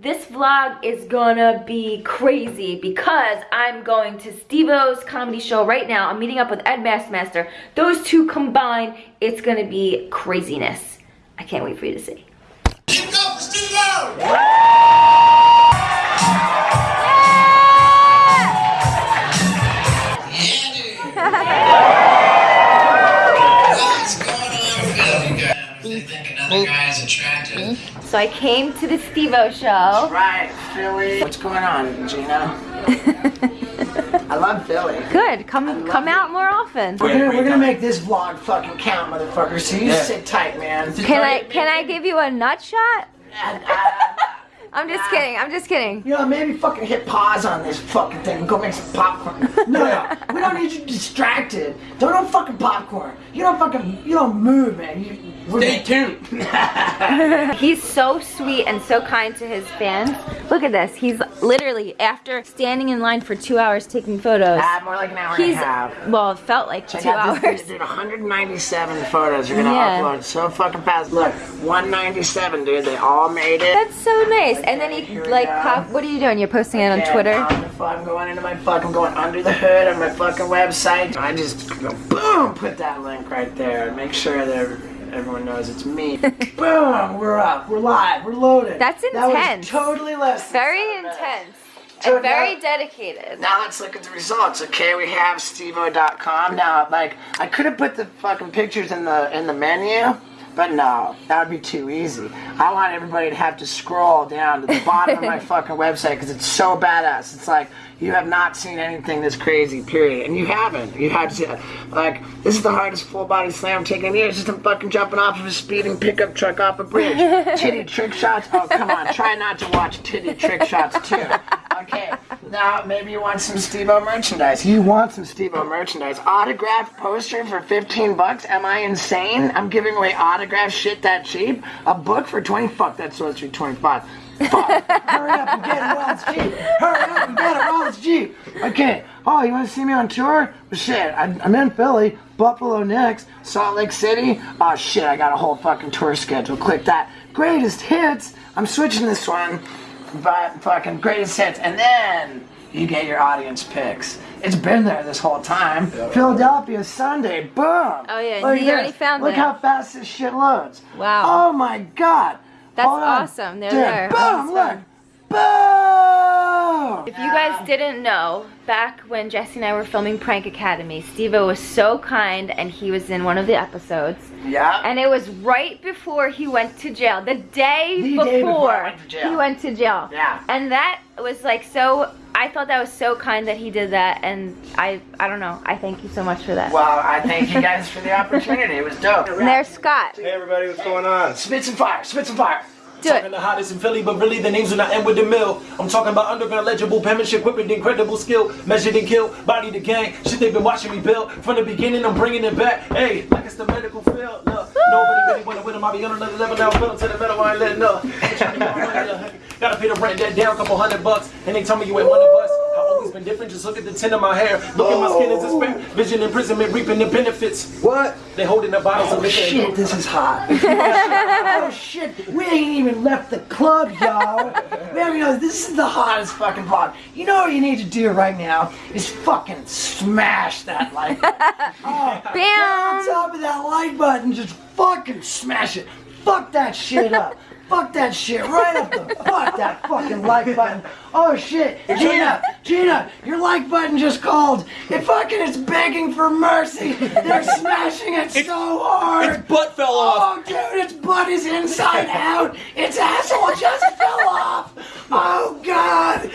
this vlog is gonna be crazy because I'm going to Steve-O's comedy show right now. I'm meeting up with Ed Bassmaster. Those two combined, it's gonna be craziness. I can't wait for you to see. It up for Steve-O! They think another guy is attractive. So I came to the Steve-O show. Right, Philly. What's going on, Jeana? I love Philly. Good, come come out more often. We're gonna, we're gonna make this vlog fucking count, motherfucker. So you sit tight, man. Can I can I give you a nut shot? Uh, I'm just kidding. I'm just kidding. you know, maybe fucking hit pause on this fucking thing and go make some popcorn. No, no, we don't need you distracted. Don't no fucking popcorn. You don't fucking, you don't move, man. You, Stay tuned. He's so sweet and so kind to his fans. Look at this. He's literally after standing in line for two hours taking photos. Ah, more like an hour He's and a half. well, it felt like Check two out hours. this dude, 197 photos you're gonna Yeah. upload so fucking fast. Look, 197, dude. They all made it. That's so nice. And then he like, pop, what are you doing? You're posting it on Twitter. I'm, the fuck- I'm going into my fucking going under the hood of my fucking website. I just go boom, put that link right there, make sure that everyone knows it's me. boom, we're up, we're live, we're loaded. That's That intense. was totally less. Very intense So and very now- dedicated. Now let's look at the results. Okay, we have steveo.com. Now, like, I could have put the fucking pictures in the in the menu, but no, that would be too easy. I want everybody to have to scroll down to the bottom of my fucking website because it's so badass. It's like you have not seen anything this crazy, period, and you haven't. You have to, like, this is the hardest full body slam taken in years. Just him fucking jumping off of a speeding pickup truck off a bridge. titty trick shots. Oh come on, try not to watch titty trick shots too. Okay, now maybe you want some Steve-O merchandise. You want some Steve-O merchandise. Autographed poster for 15 bucks? Am I insane? I'm giving away autographed shit that cheap? A book for 20? Fuck, that's supposed to be 25. Fuck. Hurry up and get it while it's cheap. Hurry up and get it while it's cheap. Okay. Oh, you want to see me on tour? Shit, I'm in Philly, Buffalo next, Salt Lake City. Oh shit, I got a whole fucking tour schedule. Click that. Greatest hits. I'm switching this one but fucking greatest hits, and then you get your audience picks. It's been there this whole time. Philadelphia Sunday, boom. Oh yeah, Look he at already this. found Look it. how fast this shit loads. Wow. Oh my god. That's Hold on. awesome. They're Dude, there. Boom, look. Boom. If you guys didn't know, back when Jesse and I were filming Prank Academy, Steve was so kind and he was in one of the episodes. Yeah. And it was right before he went to jail. The day, The before, day before went he went to jail. Yeah. And that was like so I thought that was so kind that he did that and I I don't know. I thank you so much for that. well, I thank you guys for the opportunity. It was dope. And there's Scott. Hey everybody, what's going on? Spit some fire. Spit some fire. Do Talking it. the hottest in Philly, but really the names do not end with the mill. I'm talking about underground legible penmanship, equipment, incredible skill, measured and kill, body the gang. Shit, they've been watching me build from the beginning. I'm bringing it back. Hey, like it's the medical field. Look, nobody really wanna with them. I'll be on another level now. 'em to the metal. I ain't letting up. They tryna get my money up. Gotta pay the rent that down, couple hundred bucks, and they tell me you ain't one of us. I've been different. Just look at the tint of my hair. Look at my skin as despair. Oh. Vision imprisonment, reaping the benefits. What? They holding the bottles Oh of liquor. shit, this is hot. oh shit, we ain't even left the club, y'all. We haven't even, this is the hottest fucking vlog. You know what you need to do right now is fucking smash that like button. Oh, Bam! on top of that like button, just fucking smash it. Fuck that shit up. Fuck that shit right up the fuck that fucking like button. Oh shit, Jeana, Jeana, your like button just called. It fucking is begging for mercy. They're smashing it so hard. Its butt fell oh, off. Oh, dude, its butt is inside out. Its asshole just fell off. Oh, God,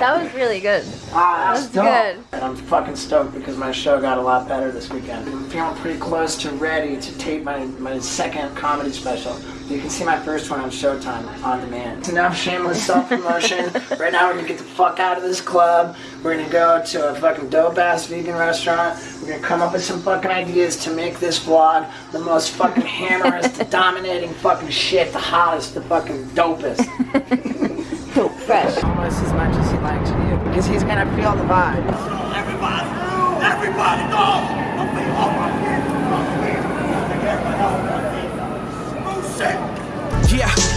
That was really good. Ah, That's dope. good. And I'm fucking stoked because my show got a lot better this weekend. I'm feeling pretty close to ready to tape my, my second comedy special. You can see my first one on Showtime on demand. It's enough shameless self-promotion. right now we're gonna get the fuck out of this club. We're gonna go to a fucking dope ass vegan restaurant. We're gonna come up with some fucking ideas to make this vlog the most fucking hammerest, dominating fucking shit, the hottest, the fucking dopest. Fresh. Almost as much as he likes you. Because he's gonna feel the vibe. Everybody, everybody, no! I'm feeling all my feet. Move set.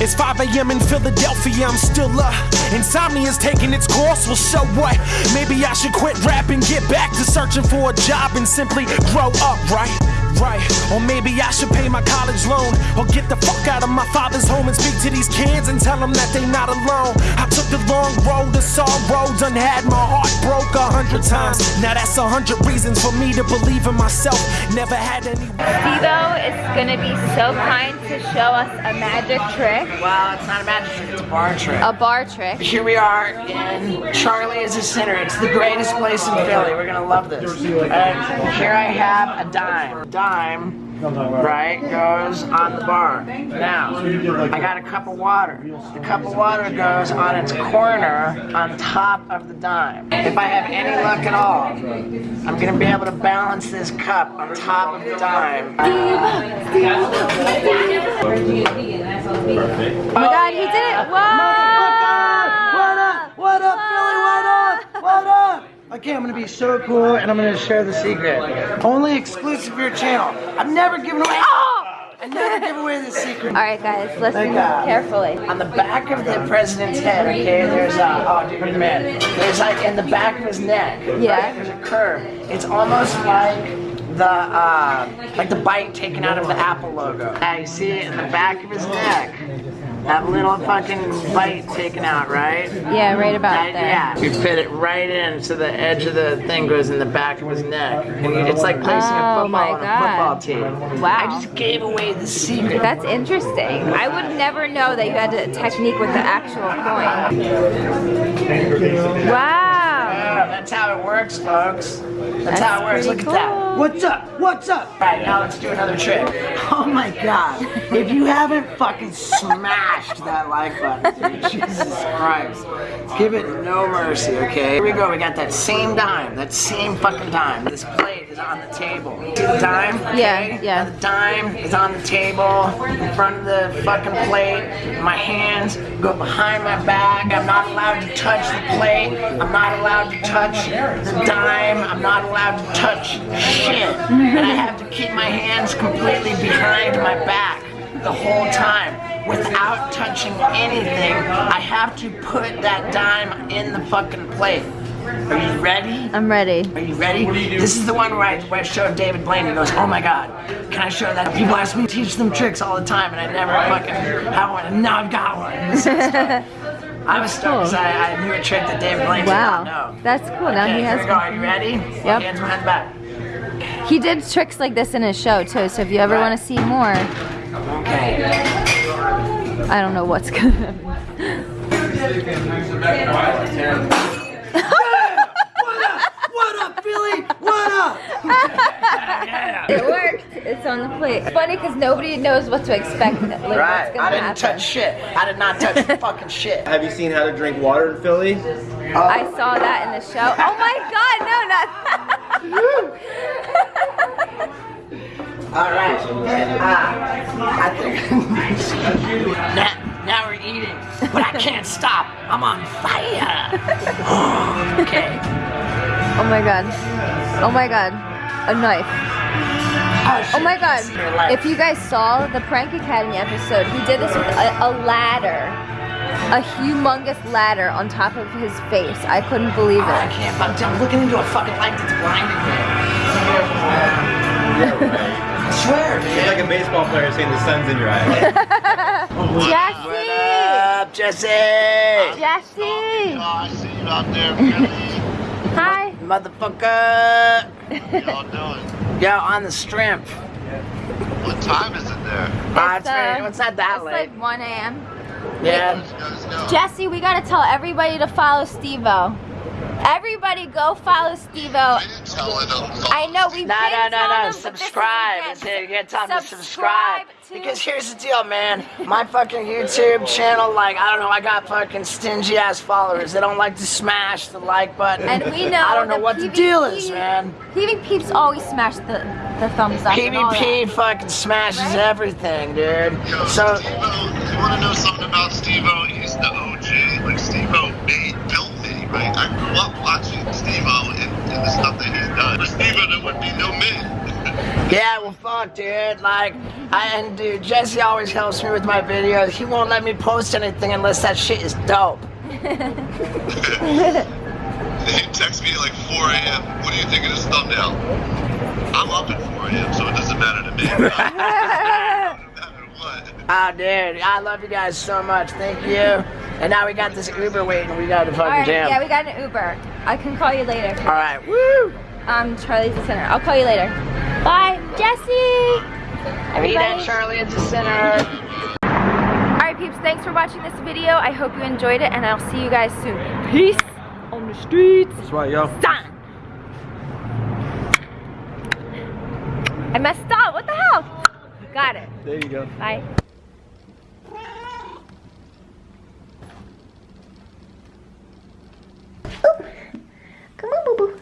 It's 5 a.m. in Philadelphia, I'm still up. Insomnia's taking its course, well, so what? Maybe I should quit rapping, get back to searching for a job and simply grow up, right? Right, or maybe I should pay my college loan Or get the fuck out of my father's home and speak to these kids and tell them that they not alone I took the long road to sorrow, done had my heart broke a hundred times Now that's a hundred reasons for me to believe in myself Never had any Steve-O is gonna be so kind to show us a magic trick, Well, it's not a magic trick, it's a bar trick. a bar trick. Here we are in Charlie is a Sinner. It's the greatest place in Philly. We're gonna love this. And here I have a dime. Dime, right, goes on the bar. Now, I got a cup of water. The cup of water goes on its corner on top of the dime. If I have any luck at all, I'm gonna be able to balance this cup on top of the dime. Oh my god, he did it! Whoa! What up? What up, Philly? What up? What up? Okay, I'm gonna be so cool and I'm gonna share the secret. Only exclusive for your channel. I've never given away. Oh! I never give away the secret. Alright guys, listen God. carefully. On the back of the president's head, okay, there's a, oh dude, man, there's like in the back of his neck, Yeah. right, there's a curve. It's almost like the, uh, like the bite taken out of the Apple logo. You see it in the back of his neck. That little fucking bite taken out, right? Yeah, right about Right, there. Yeah, you fit it right in so the edge of the thing goes in the back of his neck. It's like placing a Oh, football my on a football team. Wow. I just gave away the secret. That's interesting. I would never know that you had a technique with the actual coin. Wow. Yeah, that's how it works, folks. That's, That's how it works. pretty Look at that. What's up? What's up? All right, now let's do another trick. Oh my god. If you haven't fucking smashed that like button, dude, Jesus Christ. Give it no mercy, okay? Here we go. We got that same dime. That same fucking dime. This plate is on the table. See the dime? Yeah, yeah. Now the dime is on the table in front of the fucking plate. My hands go behind my back. I'm not allowed to touch the plate. I'm not allowed to touch the dime. I'm not allowed to touch shit. And I have to keep my hands completely behind my back the whole time without touching anything. I have to put that dime in the fucking plate. Are you ready? I'm ready. Are you ready? You This is the one where I, where I showed David Blaine. He goes, "Oh my God, can I show that?" People ask me to teach them tricks all the time, and I never fucking have one. And now I've got one. I was stoked because I, I knew a trick that David Blaine did not Wow. know. That's cool. Now Okay, he here has we go. Are you ready? Yep. Hands behind back. He did tricks like this in his show too, so if you ever Right. want to see more, Okay. I don't know what's gonna happen. What up, Billy? What up? It worked. It's on the plate. It's funny because nobody knows what to expect. Like, Right. gonna I didn't happen. touch shit. I did not touch fucking shit. Have you seen How to Drink Water in Philly? I saw that in the show. Oh my god, no, not All right. Ah, I think now, now we're eating, but I can't stop. I'm on fire. okay. Oh my god. Oh my god. A knife. Oh my god. If you guys saw the Prank Academy episode, he did this with a, a ladder. A humongous ladder on top of his face. I couldn't believe it. I can't. I'm, I'm looking into a fucking light that's blinding me. I swear, It's dude. like a baseball player saying the sun's in your eye. Jesse! What up, Jesse? Jesse! Oh, I see you out there, Hi. Motherfucker. What y'all doing? Yo, on the strength. What time is it there? Ah, it's, uh, it's not that It's late. like 1 a.m. yeah. Let's go, let's go. Jesse, we gotta tell everybody to follow Steve-O. Everybody go follow Steve-O. I didn't tell it. I know we No, did no, no, tell no. them, but Subscribe. again. It's you get time to subscribe. Subscribe to- Because here's the deal, man. My fucking YouTube channel, like, I don't know, I got fucking stingy ass followers. They don't like to smash the like button. And we know I don't know the what the deal is, man. PV Peeps always smash the, the thumbs up. and all PvP fucking smashes Right? everything, dude. Yo, So, Steve-O, you want to know something about Steve-O? He's the OG. Like, Steve-O made, built me, right? I grew up watching Steve-O and, and the stuff that he's done. For Steve-O, there would be no me. yeah, well, fuck, dude. Like, I, and dude, Jesse always helps me with my videos. He won't let me post anything unless that shit is dope. He texts me at like 4 a.m. What do you think of this thumbnail? I'm up at 4 a.m., so it doesn't matter to me. no matter what. Ah, dude, I love you guys so much. Thank you. And now we got this Uber waiting. We got to fucking All right, jam. yeah, we got an Uber. I can call you later. All right, woo! Um, Charlie's the center. I'll call you later. Bye, Jesse. Meet at Everybody. Charlie at the center. All right, peeps. Thanks for watching this video. I hope you enjoyed it, and I'll see you guys soon. Peace on the streets. That's right, yo. Son. I messed up. What the hell? Got it. There you go. Bye. Come on, boo boo.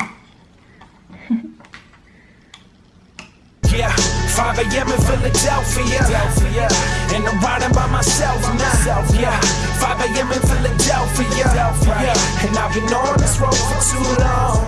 Yeah, 5 a.m. in Philadelphia. Philadelphia. And I'm riding by myself now. Yeah, 5 a.m. in Philadelphia. Yeah, and I've been on this road for too long.